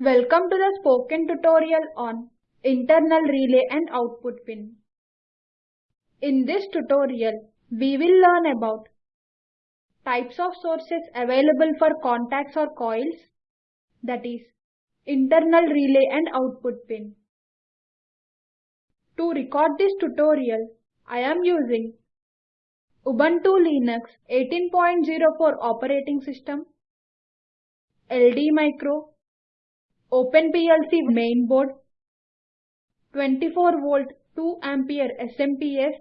Welcome to the spoken tutorial on internal relay and output pin. In this tutorial, we will learn about types of sources available for contacts or coils, that is, internal relay and output pin. To record this tutorial, I am using Ubuntu Linux 18.04 operating system, LD Micro, OpenPLC mainboard, 24 volt 2 ampere SMPS,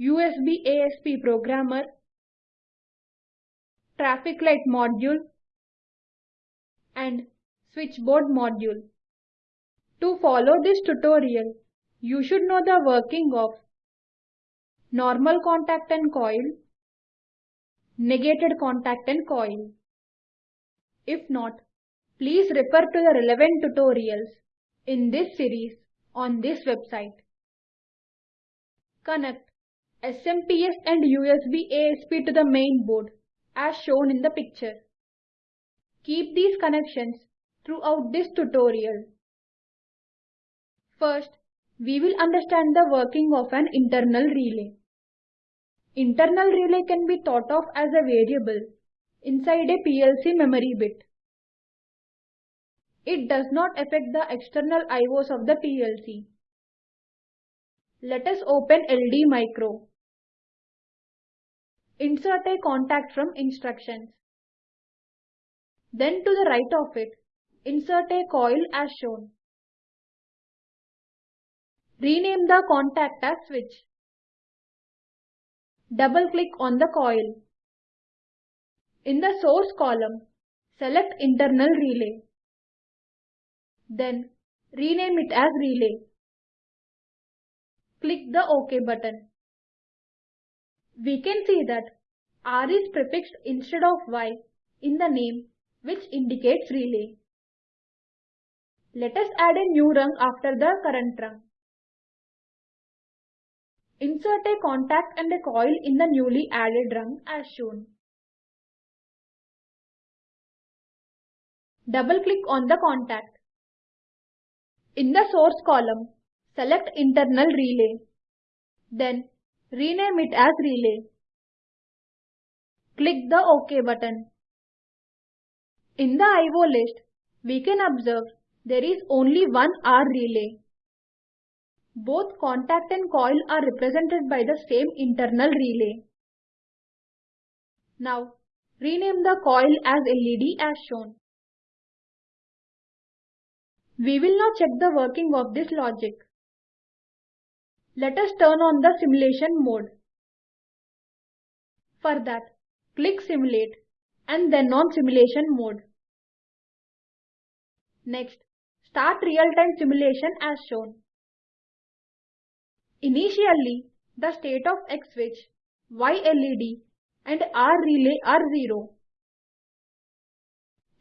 USB ASP programmer, traffic light module and switchboard module. To follow this tutorial, you should know the working of normal contact and coil, negated contact and coil. If not, please refer to the relevant tutorials in this series on this website. Connect SMPS and USB ASP to the main board as shown in the picture. Keep these connections throughout this tutorial. First, we will understand the working of an internal relay. Internal relay can be thought of as a variable inside a PLC memory bit. It does not affect the external IOs of the PLC. Let us open LD Micro. Insert a contact from instructions. Then to the right of it, insert a coil as shown. Rename the contact as switch. Double click on the coil. In the source column, select internal relay. Then rename it as relay. Click the OK button. We can see that R is prefixed instead of Y in the name which indicates relay. Let us add a new rung after the current rung. Insert a contact and a coil in the newly added rung as shown. Double-click on the contact. In the source column, select internal relay. Then rename it as relay. Click the OK button. In the IO list, we can observe there is only one R relay. Both contact and coil are represented by the same internal relay. Now, rename the coil as LED as shown. We will now check the working of this logic. Let us turn on the simulation mode. For that, click Simulate and then on Simulation mode. Next, start real-time simulation as shown. Initially, the state of X switch, Y LED and R relay are 0.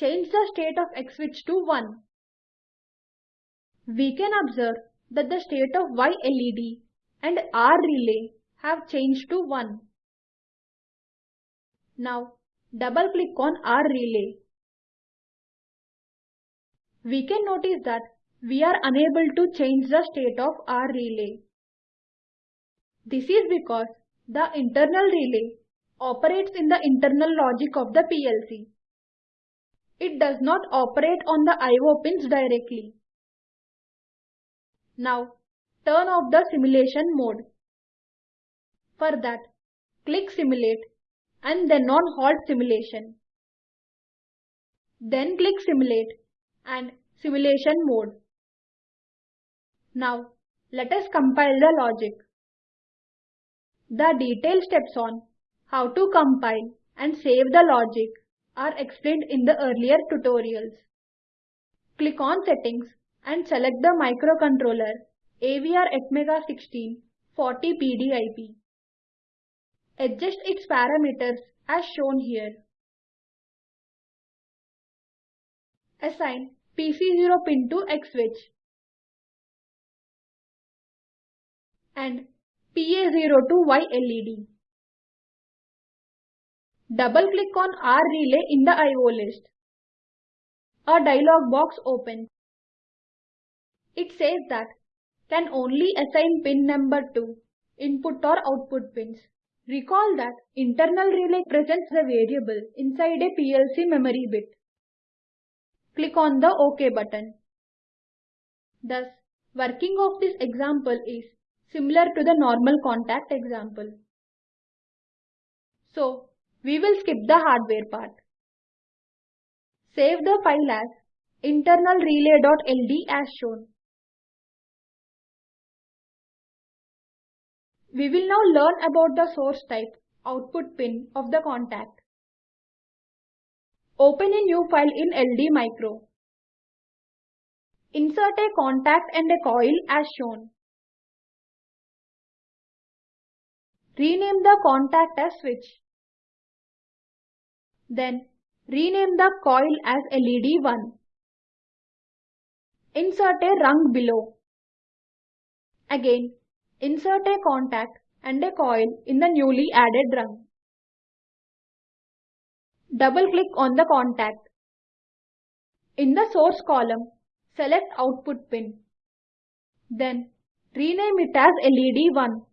Change the state of X switch to 1. We can observe that the state of Y LED and R relay have changed to 1. Now, double click on R relay. We can notice that we are unable to change the state of R relay. This is because the internal relay operates in the internal logic of the PLC. It does not operate on the IO pins directly. Now, turn off the simulation mode. For that, click Simulate and then on Halt Simulation. Then click Simulate and Simulation mode. Now, let us compile the logic. The detailed steps on how to compile and save the logic are explained in the earlier tutorials. Click on Settings and select the microcontroller AVR Atmega 16 40 PDIP. Adjust its parameters as shown here. Assign PC0 pin to X switch and PA0 to Y LED. Double click on R relay in the IO list. a dialog box opens. It says that can only assign pin number to input or output pins. Recall that internal relay presents the variable inside a PLC memory bit. Click on the OK button. Thus, working of this example is similar to the normal contact example. So, we will skip the hardware part. Save the file as internalrelay.ld as shown. We will now learn about the source type output pin of the contact. Open a new file in LD Micro. Insert a contact and a coil as shown. Rename the contact as switch. Then rename the coil as LED1. Insert a rung below. Again, insert a contact and a coil in the newly added rung. Double click on the contact. In the source column, select output pin. Then rename it as LED1.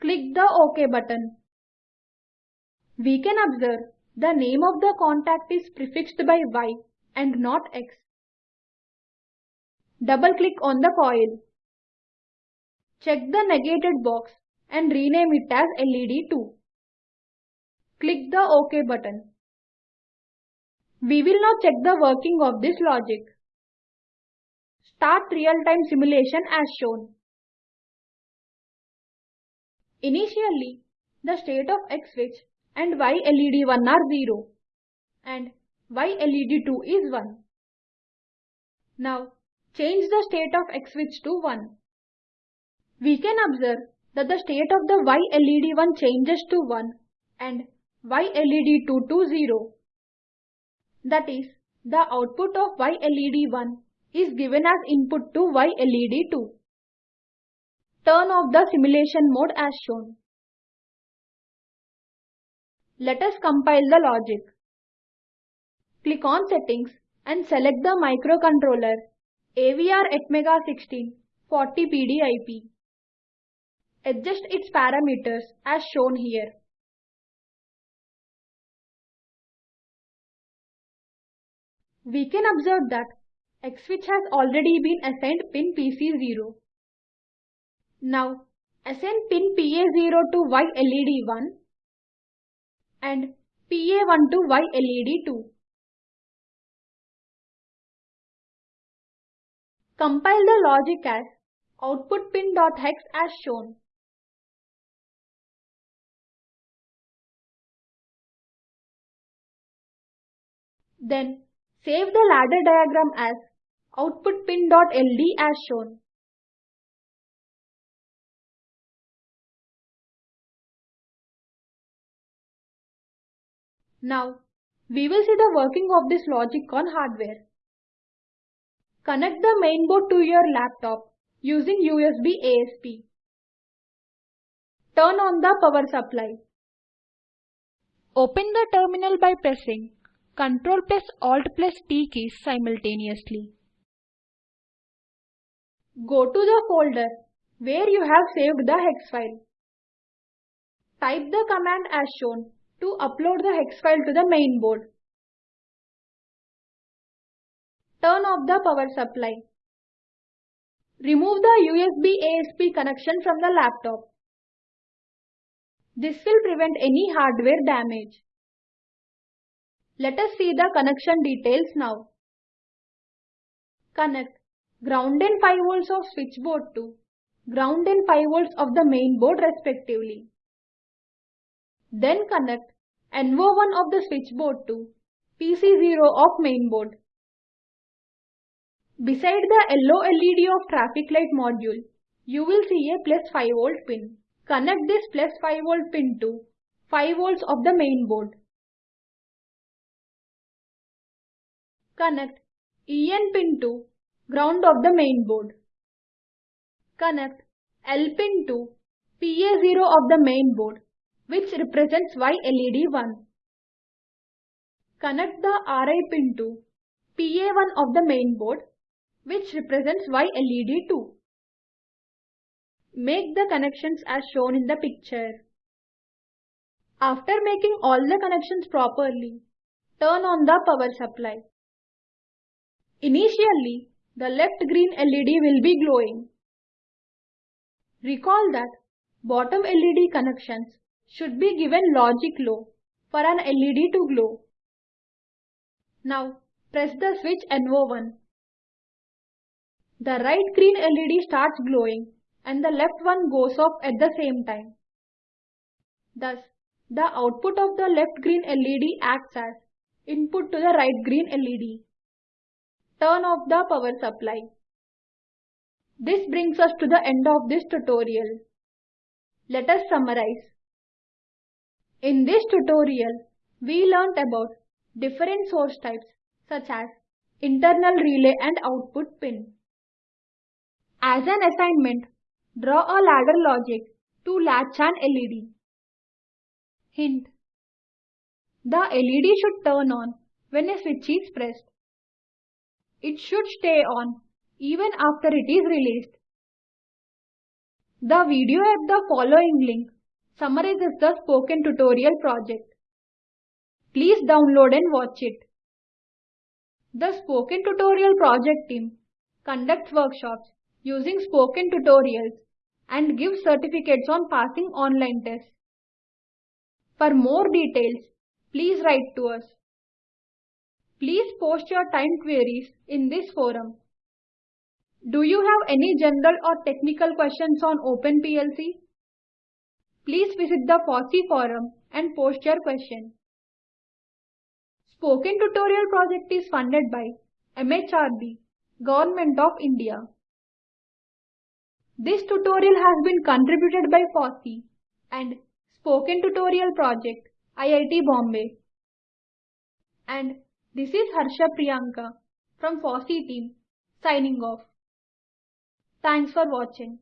Click the OK button. We can observe the name of the contact is prefixed by Y and not X. Double click on the coil. Check the negated box and rename it as LED2. Click the OK button. We will now check the working of this logic. Start real-time simulation as shown. Initially, the state of X switch and Y LED1 are 0 and Y LED2 is 1. Now, change the state of X switch to 1. We can observe that the state of the Y LED1 changes to 1 and Y LED2 to 0. That is, the output of Y LED1 is given as input to Y LED2. Turn off the simulation mode as shown. Let us compile the logic. Click on Settings and select the microcontroller AVR Atmega 16 40 PDIP. Adjust its parameters as shown here. We can observe that X switch has already been assigned pin PC0. Now, assign pin PA0 to Y LED1 and PA1 to Y LED2. Compile the logic as output pin.hex as shown. Then save the ladder diagram as output pin.ld as shown. Now, we will see the working of this logic on hardware. Connect the mainboard to your laptop using USB ASP. Turn on the power supply. Open the terminal by pressing Ctrl plus Alt plus T keys simultaneously. Go to the folder where you have saved the hex file. Type the command as shown to upload the hex file to the main board. Turn off the power supply. Remove the USB ASP connection from the laptop. This will prevent any hardware damage. Let us see the connection details now. Connect ground and 5 volts of switchboard to ground and 5 volts of the main board respectively. Then connect NO1 of the switchboard to PC0 of main board. Beside the yellow LED of traffic light module, you will see a plus 5 volt pin. Connect this plus 5 volt pin to 5 volts of the mainboard. Connect EN pin to ground of the main board. Connect L pin to PA0 of the main board which represents Y LED1. Connect the RI pin to PA1 of the main board which represents Y LED 2. Make the connections as shown in the picture. After making all the connections properly, turn on the power supply. Initially, the left green LED will be glowing. Recall that bottom LED connections should be given logic low for an LED to glow. Now press the switch NO1. The right green LED starts glowing and the left one goes off at the same time. Thus, the output of the left green LED acts as input to the right green LED. Turn off the power supply. This brings us to the end of this tutorial. Let us summarize. In this tutorial, we learnt about different source types such as internal relay and output pin. As an assignment, draw a ladder logic to latch an LED. Hint. The LED should turn on when a switch is pressed. It should stay on even after it is released. The video at the following link summarizes the spoken tutorial project. Please download and watch it. The Spoken Tutorial project team conducts workshops using spoken tutorials and gives certificates on passing online tests. For more details, please write to us. Please post your time queries in this forum. Do you have any general or technical questions on OpenPLC? Please visit the FOSSEE forum and post your question. Spoken Tutorial project is funded by MHRD, Government of India. This tutorial has been contributed by FOSSEE and Spoken Tutorial Project, IIT Bombay. And this is Harsha Priyanka from FOSSEE team signing off. Thanks for watching.